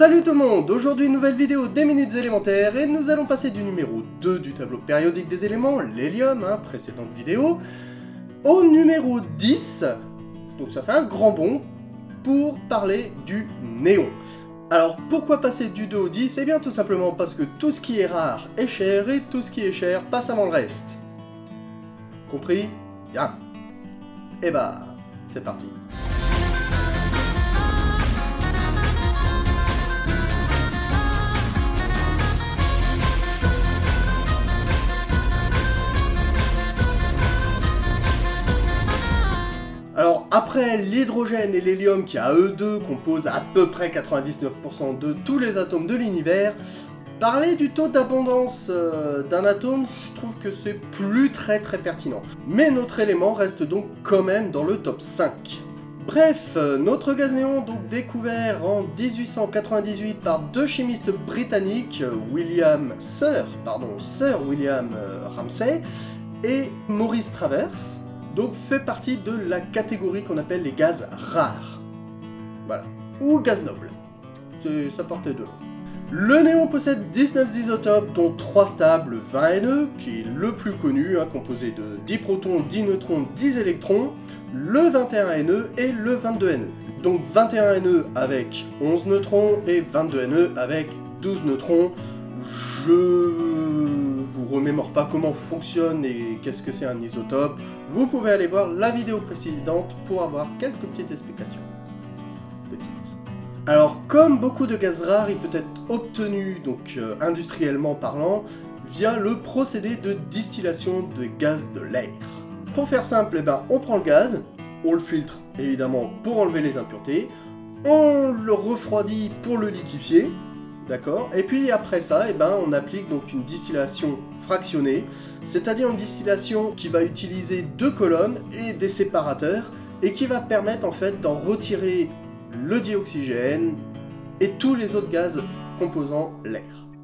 Salut tout le monde Aujourd'hui une nouvelle vidéo des minutes élémentaires et nous allons passer du numéro 2 du tableau périodique des éléments, l'hélium, hein, précédente vidéo, au numéro 10, donc ça fait un grand bond, pour parler du néon. Alors pourquoi passer du 2 au 10 Eh bien tout simplement parce que tout ce qui est rare est cher et tout ce qui est cher passe avant le reste. Compris? Bien. Et eh bah, c'est parti. Après l'hydrogène et l'hélium qui à eux deux composent à peu près 99% de tous les atomes de l'univers, parler du taux d'abondance euh, d'un atome, je trouve que c'est plus très très pertinent. Mais notre élément reste donc quand même dans le top 5. Bref, euh, notre gaz néon, donc découvert en 1898 par deux chimistes britanniques, William Sir, pardon, Sir William euh, Ramsay et Maurice Travers, donc fait partie de la catégorie qu'on appelle les gaz rares. Voilà. Ou gaz nobles. Ça porte les deux Le néon possède 19 isotopes, dont 3 stables, 20 Ne, qui est le plus connu, hein, composé de 10 protons, 10 neutrons, 10 électrons, le 21 Ne et le 22 Ne. Donc 21 Ne avec 11 neutrons et 22 Ne avec 12 neutrons. Je remémore pas comment fonctionne et qu'est-ce que c'est un isotope, vous pouvez aller voir la vidéo précédente pour avoir quelques petites explications. Alors, comme beaucoup de gaz rares, il peut être obtenu, donc euh, industriellement parlant, via le procédé de distillation de gaz de l'air. Pour faire simple, eh ben, on prend le gaz, on le filtre évidemment pour enlever les impuretés, on le refroidit pour le liquéfier, D'accord Et puis après ça, eh ben, on applique donc une distillation fractionnée, c'est-à-dire une distillation qui va utiliser deux colonnes et des séparateurs, et qui va permettre en fait d'en retirer le dioxygène et tous les autres gaz composant l'air.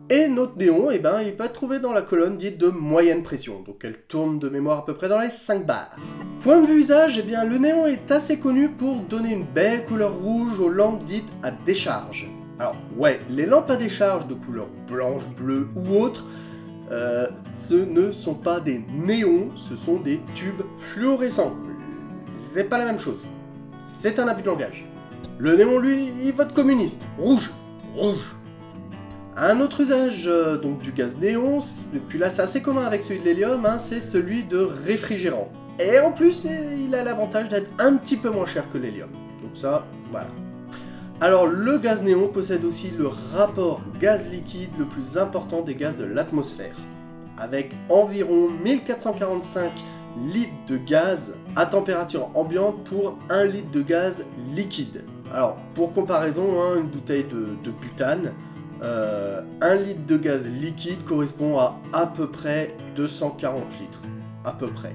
Et notre néon, eh ben, il peut être trouvé dans la colonne dite de moyenne pression, donc elle tourne de mémoire à peu près dans les 5 bars. Point de vue usage, eh bien, le néon est assez connu pour donner une belle couleur rouge aux lampes dites à décharge. Alors, ouais, les lampes à décharge de couleur blanche, bleue ou autre, euh, ce ne sont pas des néons, ce sont des tubes fluorescents. C'est pas la même chose. C'est un abus de langage. Le néon, lui, il vote communiste. Rouge. Rouge. Un autre usage euh, donc du gaz néon, puis là c'est assez commun avec celui de l'hélium, hein, c'est celui de réfrigérant. Et en plus, il a l'avantage d'être un petit peu moins cher que l'hélium. Donc ça, voilà. Alors le gaz néon possède aussi le rapport gaz liquide le plus important des gaz de l'atmosphère, avec environ 1445 litres de gaz à température ambiante pour 1 litre de gaz liquide. Alors pour comparaison, hein, une bouteille de, butane, 1 euh, litre de gaz liquide correspond à à peu près 240 litres. À peu près.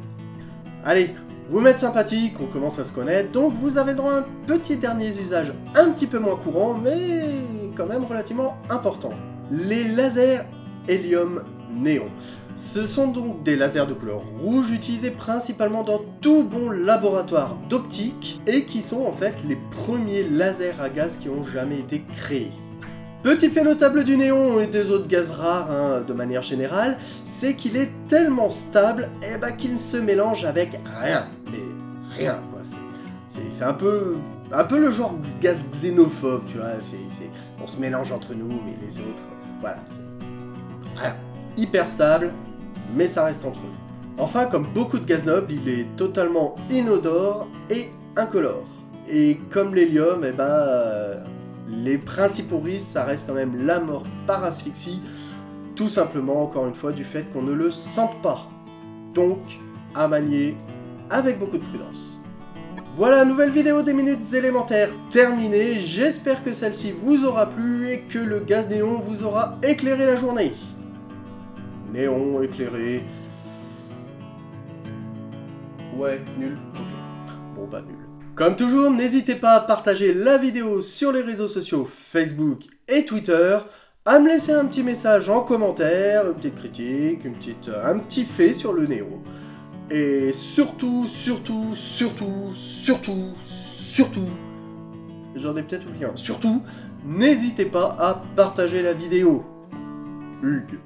Allez, vous m'êtes sympathique, on commence à se connaître, donc vous avez droit à un petit dernier usage un petit peu moins courant, mais quand même relativement important. Les lasers hélium-néon. Ce sont donc des lasers de couleur rouge utilisés principalement dans tout bon laboratoire d'optique et qui sont en fait les premiers lasers à gaz qui ont jamais été créés. Petit fait notable du néon et des autres gaz rares hein, de manière générale, c'est qu'il est tellement stable eh ben, qu'il ne se mélange avec rien. Mais rien, quoi. C'est un peu, un peu le genre gaz xénophobe, tu vois. on se mélange entre nous, mais les autres, voilà. Rien. Hyper stable, mais ça reste entre eux. Enfin, comme beaucoup de gaz nobles, il est totalement inodore et incolore. Et comme l'hélium, eh ben, les principaux risques, ça reste quand même la mort par asphyxie, tout simplement, encore une fois, du fait qu'on ne le sente pas. Donc, à manier avec beaucoup de prudence. Voilà, nouvelle vidéo des minutes élémentaires terminée. J'espère que celle-ci vous aura plu et que le gaz néon vous aura éclairé la journée. Néon éclairé. Ouais, nul. Bon bah nul. Comme toujours, n'hésitez pas à partager la vidéo sur les réseaux sociaux Facebook et Twitter, à me laisser un petit message en commentaire, une petite critique, un petit fait sur le néon. Et surtout, surtout, surtout, surtout, surtout, j'en ai peut-être oublié un, surtout, n'hésitez pas à partager la vidéo. Hugues.